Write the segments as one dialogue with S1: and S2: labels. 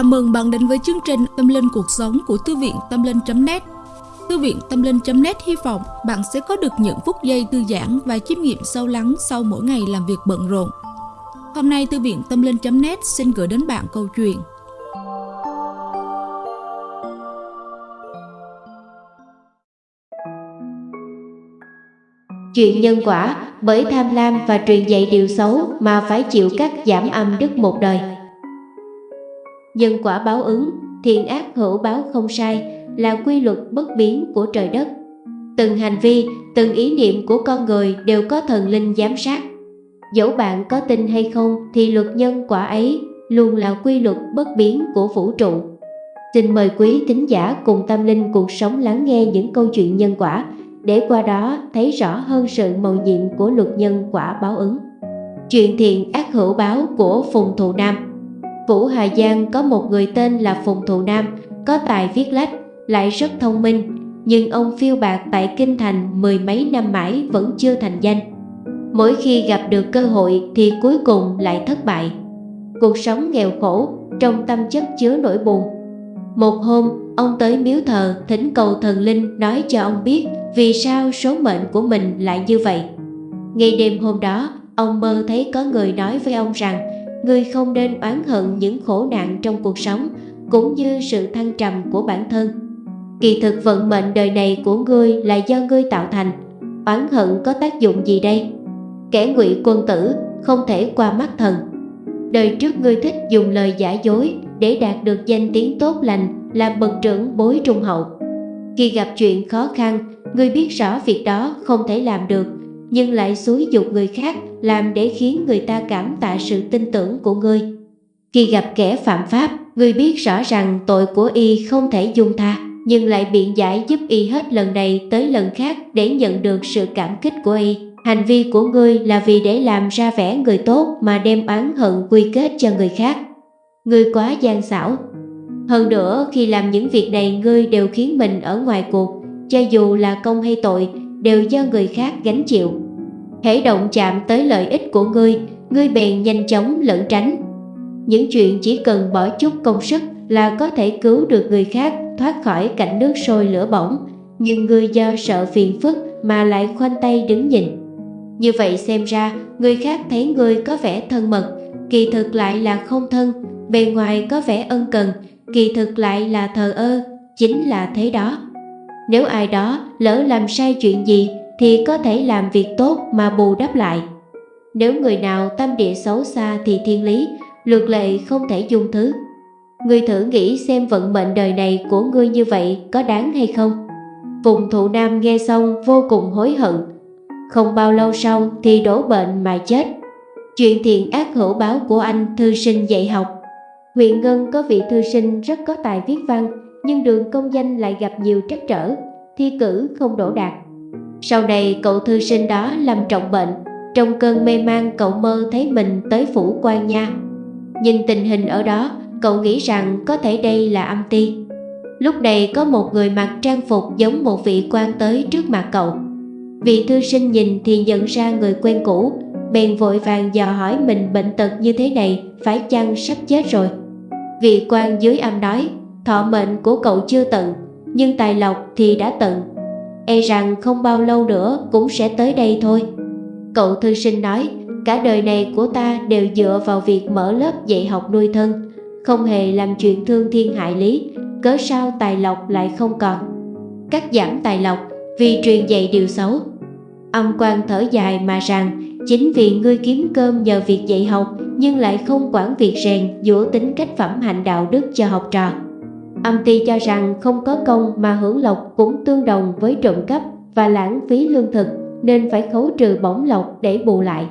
S1: Chào mừng bạn đến với chương trình Tâm Linh Cuộc Sống của Thư viện Tâm Linh.net Thư viện Tâm Linh.net hy vọng bạn sẽ có được những phút giây thư giãn và chiêm nghiệm sâu lắng sau mỗi ngày làm việc bận rộn. Hôm nay, Thư viện Tâm Linh.net xin gửi đến bạn câu chuyện
S2: Chuyện nhân quả bởi tham lam và truyền dạy điều xấu mà phải chịu các giảm âm đức một đời. Nhân quả báo ứng, thiện ác hữu báo không sai là quy luật bất biến của trời đất. Từng hành vi, từng ý niệm của con người đều có thần linh giám sát. Dẫu bạn có tin hay không thì luật nhân quả ấy luôn là quy luật bất biến của vũ trụ. Xin mời quý tín giả cùng tâm linh cuộc sống lắng nghe những câu chuyện nhân quả để qua đó thấy rõ hơn sự màu nhiệm của luật nhân quả báo ứng. Chuyện thiện ác hữu báo của Phùng Thụ Nam Vũ Hà Giang có một người tên là Phùng Thụ Nam, có tài viết lách, lại rất thông minh, nhưng ông phiêu bạc tại Kinh Thành mười mấy năm mãi vẫn chưa thành danh. Mỗi khi gặp được cơ hội thì cuối cùng lại thất bại. Cuộc sống nghèo khổ, trong tâm chất chứa nỗi buồn. Một hôm, ông tới miếu thờ thỉnh cầu thần linh nói cho ông biết vì sao số mệnh của mình lại như vậy. Ngay đêm hôm đó, ông mơ thấy có người nói với ông rằng người không nên oán hận những khổ nạn trong cuộc sống cũng như sự thăng trầm của bản thân. Kỳ thực vận mệnh đời này của ngươi là do ngươi tạo thành, oán hận có tác dụng gì đây? Kẻ ngụy quân tử không thể qua mắt thần. Đời trước ngươi thích dùng lời giả dối để đạt được danh tiếng tốt lành làm bậc trưởng bối trung hậu. Khi gặp chuyện khó khăn, ngươi biết rõ việc đó không thể làm được nhưng lại xúi dục người khác làm để khiến người ta cảm tạ sự tin tưởng của ngươi. Khi gặp kẻ phạm pháp, ngươi biết rõ rằng tội của y không thể dung tha, nhưng lại biện giải giúp y hết lần này tới lần khác để nhận được sự cảm kích của y. Hành vi của ngươi là vì để làm ra vẻ người tốt mà đem oán hận quy kết cho người khác. Ngươi quá gian xảo. Hơn nữa, khi làm những việc này ngươi đều khiến mình ở ngoài cuộc, cho dù là công hay tội, đều do người khác gánh chịu. Hễ động chạm tới lợi ích của ngươi, ngươi bèn nhanh chóng lẩn tránh. Những chuyện chỉ cần bỏ chút công sức là có thể cứu được người khác thoát khỏi cảnh nước sôi lửa bỏng, nhưng ngươi do sợ phiền phức mà lại khoanh tay đứng nhìn. Như vậy xem ra, người khác thấy ngươi có vẻ thân mật, kỳ thực lại là không thân, bề ngoài có vẻ ân cần, kỳ thực lại là thờ ơ, chính là thế đó. Nếu ai đó lỡ làm sai chuyện gì thì có thể làm việc tốt mà bù đắp lại. Nếu người nào tâm địa xấu xa thì thiên lý, luật lệ không thể dung thứ. Ngươi thử nghĩ xem vận mệnh đời này của ngươi như vậy có đáng hay không? Phùng thụ nam nghe xong vô cùng hối hận. Không bao lâu sau thì đổ bệnh mà chết. Chuyện thiện ác hữu báo của anh thư sinh dạy học. Huyện Ngân có vị thư sinh rất có tài viết văn, nhưng đường công danh lại gặp nhiều trắc trở, thi cử không đổ đạt. Sau này cậu thư sinh đó làm trọng bệnh. Trong cơn mê man, cậu mơ thấy mình tới phủ quan nha. Nhìn tình hình ở đó, Cậu nghĩ rằng có thể đây là âm ti. Lúc này có một người mặc trang phục giống một vị quan tới trước mặt cậu. Vị thư sinh nhìn thì nhận ra người quen cũ, Bèn vội vàng dò hỏi mình bệnh tật như thế này Phải chăng sắp chết rồi. Vị quan dưới âm nói, Thọ mệnh của cậu chưa tận, Nhưng tài lộc thì đã tận e rằng không bao lâu nữa cũng sẽ tới đây thôi. Cậu thư sinh nói, cả đời này của ta đều dựa vào việc mở lớp dạy học nuôi thân, không hề làm chuyện thương thiên hại lý, cớ sao tài lộc lại không còn. Cắt giảm tài lộc vì truyền dạy điều xấu. Âm quan thở dài mà rằng, chính vì ngươi kiếm cơm nhờ việc dạy học nhưng lại không quản việc rèn dũa tính cách phẩm hạnh đạo đức cho học trò. Âm ty cho rằng không có công mà hưởng lộc cũng tương đồng với trộm cắp và lãng phí lương thực nên phải khấu trừ bổng lộc để bù lại.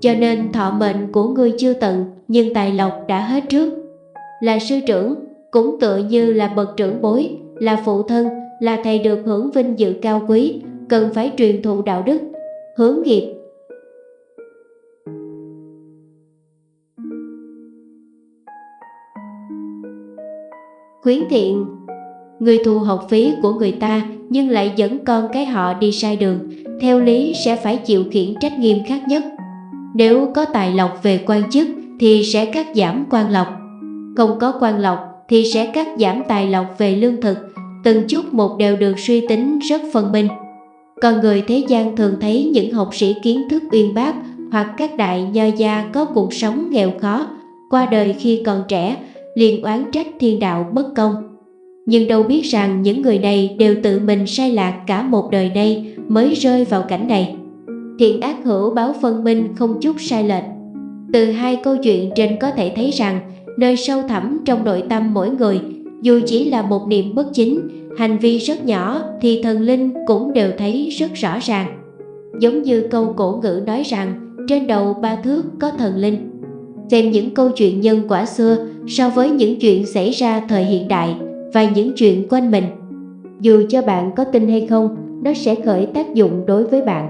S2: Cho nên thọ mệnh của ngươi chưa tận nhưng tài lộc đã hết trước. Là sư trưởng cũng tựa như là bậc trưởng bối, là phụ thân, là thầy được hưởng vinh dự cao quý, cần phải truyền thụ đạo đức, hướng nghiệp khuyến thiện Người thu học phí của người ta nhưng lại dẫn con cái họ đi sai đường, theo lý sẽ phải chịu khiển trách nghiêm khắc nhất. Nếu có tài lộc về quan chức thì sẽ cắt giảm quan lộc. Không có quan lộc thì sẽ cắt giảm tài lộc về lương thực, từng chút một đều được suy tính rất phân minh. còn người thế gian thường thấy những học sĩ kiến thức uyên bác hoặc các đại nho gia có cuộc sống nghèo khó, qua đời khi còn trẻ, liền oán trách thiên đạo bất công. Nhưng đâu biết rằng những người này đều tự mình sai lạc cả một đời nay mới rơi vào cảnh này. Thiện ác hữu báo phân minh không chút sai lệch. Từ hai câu chuyện trên có thể thấy rằng nơi sâu thẳm trong nội tâm mỗi người dù chỉ là một niệm bất chính, hành vi rất nhỏ thì thần linh cũng đều thấy rất rõ ràng. Giống như câu cổ ngữ nói rằng trên đầu ba thước có thần linh. Xem những câu chuyện nhân quả xưa so với những chuyện xảy ra thời hiện đại và những chuyện quanh mình. Dù cho bạn có tin hay không, nó sẽ khởi tác dụng đối với bạn.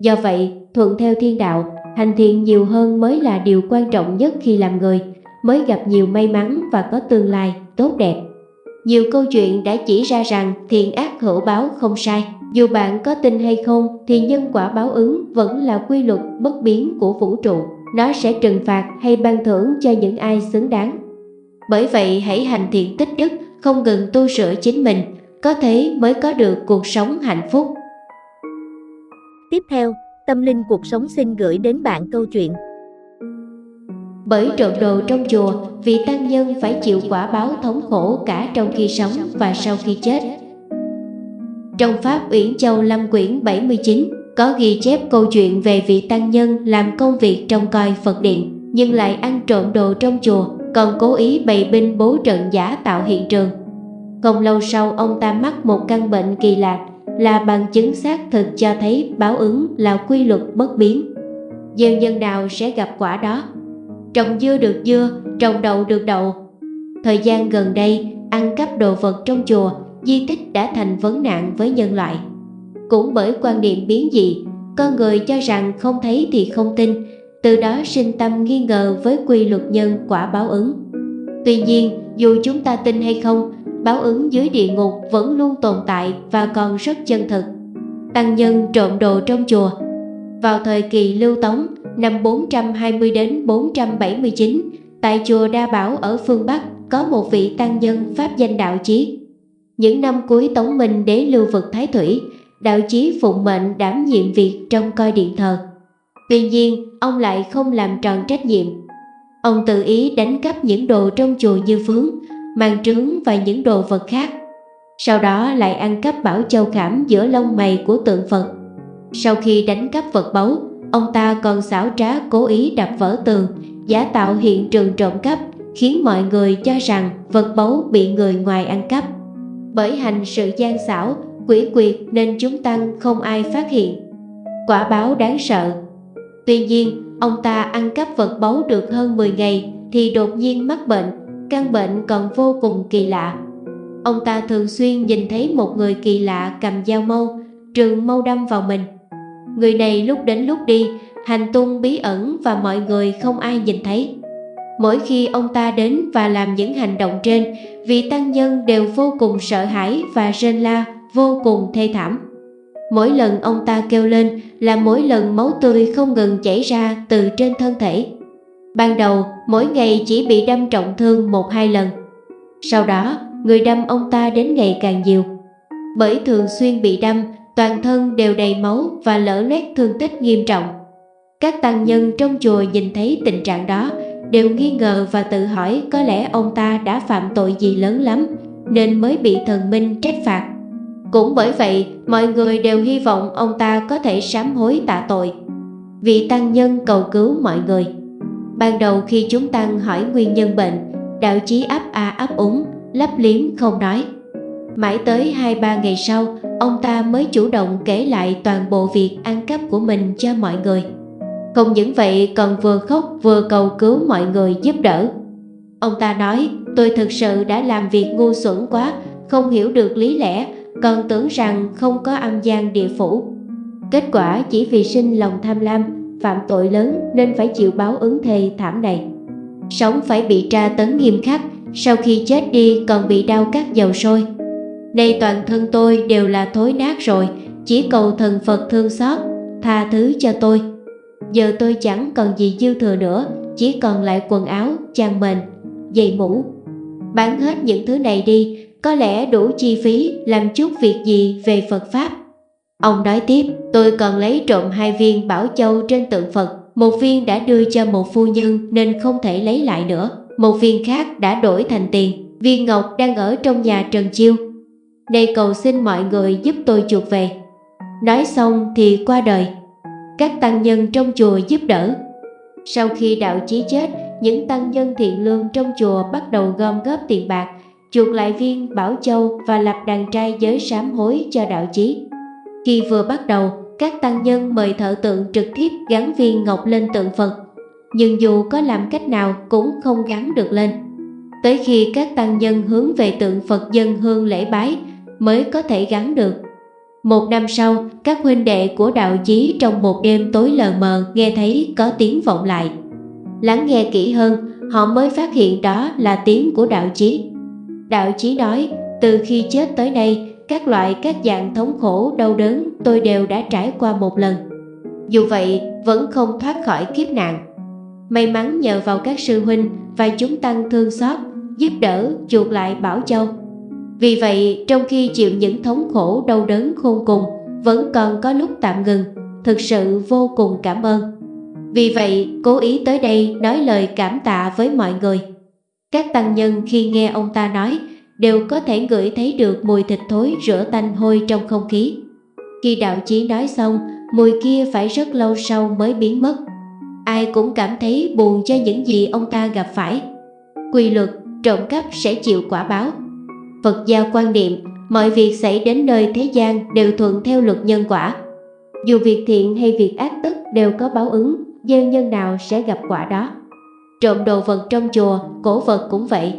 S2: Do vậy, thuận theo thiên đạo, hành thiện nhiều hơn mới là điều quan trọng nhất khi làm người, mới gặp nhiều may mắn và có tương lai tốt đẹp. Nhiều câu chuyện đã chỉ ra rằng thiện ác hữu báo không sai. Dù bạn có tin hay không thì nhân quả báo ứng vẫn là quy luật bất biến của vũ trụ. Nó sẽ trừng phạt hay ban thưởng cho những ai xứng đáng. Bởi vậy hãy hành thiện tích đức, không ngừng tu sửa chính mình, có thế mới có được cuộc sống hạnh phúc.
S3: Tiếp theo, Tâm Linh Cuộc Sống xin gửi đến bạn câu chuyện
S2: bởi trộm đồ trong chùa, vị tăng nhân phải chịu quả báo thống khổ cả trong khi sống và sau khi chết. Trong Pháp Uyển Châu Lâm Quyển 79 có ghi chép câu chuyện về vị tăng nhân làm công việc trong coi Phật điện nhưng lại ăn trộm đồ trong chùa, còn cố ý bày binh bố trận giả tạo hiện trường. Không lâu sau ông ta mắc một căn bệnh kỳ lạ là bằng chứng xác thực cho thấy báo ứng là quy luật bất biến. Gieo nhân nào sẽ gặp quả đó trồng dưa được dưa, trồng đậu được đậu. Thời gian gần đây, ăn cắp đồ vật trong chùa, di tích đã thành vấn nạn với nhân loại. Cũng bởi quan niệm biến dị, con người cho rằng không thấy thì không tin, từ đó sinh tâm nghi ngờ với quy luật nhân quả báo ứng. Tuy nhiên, dù chúng ta tin hay không, báo ứng dưới địa ngục vẫn luôn tồn tại và còn rất chân thực. Tăng nhân trộm đồ trong chùa Vào thời kỳ lưu tống, năm 420 đến 479, tại chùa Đa Bảo ở phương Bắc có một vị tăng nhân pháp danh Đạo Chí. Những năm cuối Tống Minh đế lưu vực Thái Thủy, Đạo Chí phụng mệnh đảm nhiệm việc trong coi điện thờ. Tuy nhiên, ông lại không làm tròn trách nhiệm. Ông tự ý đánh cắp những đồ trong chùa như phướng, màn trướng và những đồ vật khác. Sau đó lại ăn cắp bảo châu khảm giữa lông mày của tượng Phật. Sau khi đánh cắp vật báu, Ông ta còn xảo trá cố ý đập vỡ tường, giả tạo hiện trường trộm cắp, khiến mọi người cho rằng vật báu bị người ngoài ăn cắp. Bởi hành sự gian xảo, quỷ quyệt nên chúng tăng không ai phát hiện. Quả báo đáng sợ. Tuy nhiên, ông ta ăn cắp vật báu được hơn 10 ngày thì đột nhiên mắc bệnh, căn bệnh còn vô cùng kỳ lạ. Ông ta thường xuyên nhìn thấy một người kỳ lạ cầm dao mâu, trường mâu đâm vào mình. Người này lúc đến lúc đi, hành tung bí ẩn và mọi người không ai nhìn thấy. Mỗi khi ông ta đến và làm những hành động trên, vị tăng nhân đều vô cùng sợ hãi và rên la, vô cùng thê thảm. Mỗi lần ông ta kêu lên là mỗi lần máu tươi không ngừng chảy ra từ trên thân thể. Ban đầu, mỗi ngày chỉ bị đâm trọng thương một hai lần. Sau đó, người đâm ông ta đến ngày càng nhiều. Bởi thường xuyên bị đâm toàn thân đều đầy máu và lỡ loét thương tích nghiêm trọng. Các tăng nhân trong chùa nhìn thấy tình trạng đó đều nghi ngờ và tự hỏi có lẽ ông ta đã phạm tội gì lớn lắm nên mới bị thần minh trách phạt. Cũng bởi vậy, mọi người đều hy vọng ông ta có thể sám hối tạ tội. Vị tăng nhân cầu cứu mọi người. Ban đầu khi chúng tăng hỏi nguyên nhân bệnh, đạo chí ấp a ấp úng, lấp liếm không nói. Mãi tới hai ba ngày sau, ông ta mới chủ động kể lại toàn bộ việc ăn cắp của mình cho mọi người. Không những vậy còn vừa khóc vừa cầu cứu mọi người giúp đỡ. Ông ta nói, tôi thực sự đã làm việc ngu xuẩn quá, không hiểu được lý lẽ, còn tưởng rằng không có âm gian địa phủ. Kết quả chỉ vì sinh lòng tham lam, phạm tội lớn nên phải chịu báo ứng thề thảm này. Sống phải bị tra tấn nghiêm khắc, sau khi chết đi còn bị đau cắt dầu sôi, Nay toàn thân tôi đều là thối nát rồi Chỉ cầu thần Phật thương xót Tha thứ cho tôi Giờ tôi chẳng còn gì dư thừa nữa Chỉ còn lại quần áo, chăn mền giày mũ. Bán hết những thứ này đi, có lẽ đủ chi phí làm chút việc gì về Phật Pháp. Ông nói tiếp, tôi còn lấy trộm hai viên bảo châu trên tượng Phật. Một viên đã đưa cho một phu nhân nên không thể lấy lại nữa. Một viên khác đã đổi thành tiền. Viên ngọc đang ở trong nhà Trần Chiêu. Này cầu xin mọi người giúp tôi chuộc về. Nói xong thì qua đời. Các tăng nhân trong chùa giúp đỡ. Sau khi đạo chí chết, những tăng nhân thiện lương trong chùa bắt đầu gom góp tiền bạc, chuộc lại viên Bảo Châu và lập đàn trai giới sám hối cho đạo chí. Khi vừa bắt đầu, các tăng nhân mời thợ tượng trực tiếp gắn viên ngọc lên tượng Phật, nhưng dù có làm cách nào cũng không gắn được lên. Tới khi các tăng nhân hướng về tượng Phật dân hương lễ bái mới có thể gắn được. Một năm sau, các huynh đệ của đạo chí trong một đêm tối lờ mờ nghe thấy có tiếng vọng lại. Lắng nghe kỹ hơn, họ mới phát hiện đó là tiếng của đạo chí. Đạo chí nói, từ khi chết tới nay, các loại các dạng thống khổ đau đớn tôi đều đã trải qua một lần. Dù vậy, vẫn không thoát khỏi kiếp nạn. May mắn nhờ vào các sư huynh và chúng tăng thương xót, giúp đỡ chuộc lại Bảo Châu. Vì vậy, trong khi chịu những thống khổ đau đớn khôn cùng, vẫn còn có lúc tạm ngừng, thực sự vô cùng cảm ơn. Vì vậy, cố ý tới đây nói lời cảm tạ với mọi người. Các tăng nhân khi nghe ông ta nói, đều có thể ngửi thấy được mùi thịt thối rửa tanh hôi trong không khí. Khi đạo chí nói xong, mùi kia phải rất lâu sau mới biến mất. Ai cũng cảm thấy buồn cho những gì ông ta gặp phải. Quy luật, trộm cắp sẽ chịu quả báo. Phật giáo quan niệm, mọi việc xảy đến nơi thế gian đều thuận theo luật nhân quả. Dù việc thiện hay việc ác tức đều có báo ứng, gieo nhân nào sẽ gặp quả đó. Trộm đồ vật trong chùa, cổ vật cũng vậy.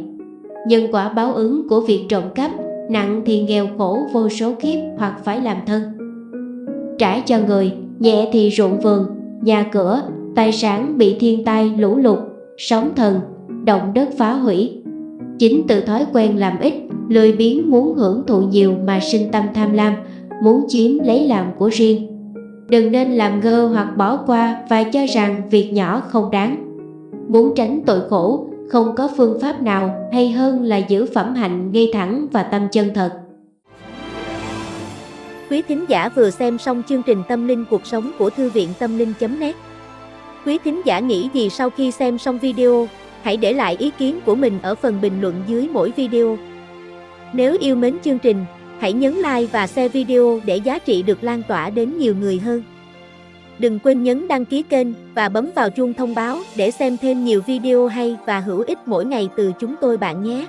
S2: Nhân quả báo ứng của việc trộm cắp, nặng thì nghèo khổ vô số kiếp hoặc phải làm thân. Trả cho người, nhẹ thì ruộng vườn, nhà cửa, tài sản bị thiên tai lũ lụt, sóng thần, động đất phá hủy. Chính từ thói quen làm ít, lười biếng muốn hưởng thụ nhiều mà sinh tâm tham lam, muốn chiếm lấy làm của riêng. Đừng nên làm ngơ hoặc bỏ qua và cho rằng việc nhỏ không đáng. Muốn tránh tội khổ, không có phương pháp nào hay hơn là giữ phẩm hạnh ngay thẳng và tâm chân thật.
S3: Quý thính giả vừa xem xong chương trình Tâm linh cuộc sống của Thư viện Tâm linh.net Quý thính giả nghĩ gì sau khi xem xong video, hãy để lại ý kiến của mình ở phần bình luận dưới mỗi video. Nếu yêu mến chương trình, hãy nhấn like và share video để giá trị được lan tỏa đến nhiều người hơn. Đừng quên nhấn đăng ký kênh và bấm vào chuông thông báo để xem thêm nhiều video hay và hữu ích mỗi ngày từ chúng tôi bạn nhé.